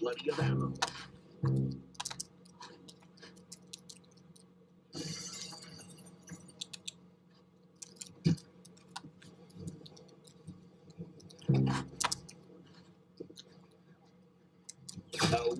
plenty of ammo. Oh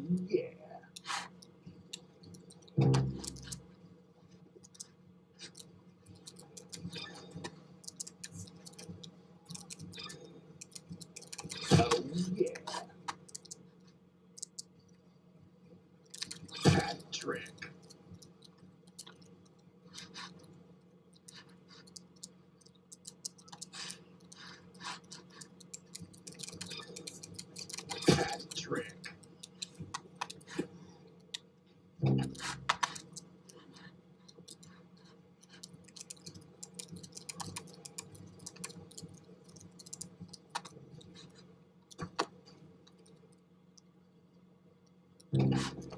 Thank mm -hmm. you.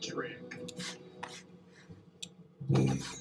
Drink. Mm.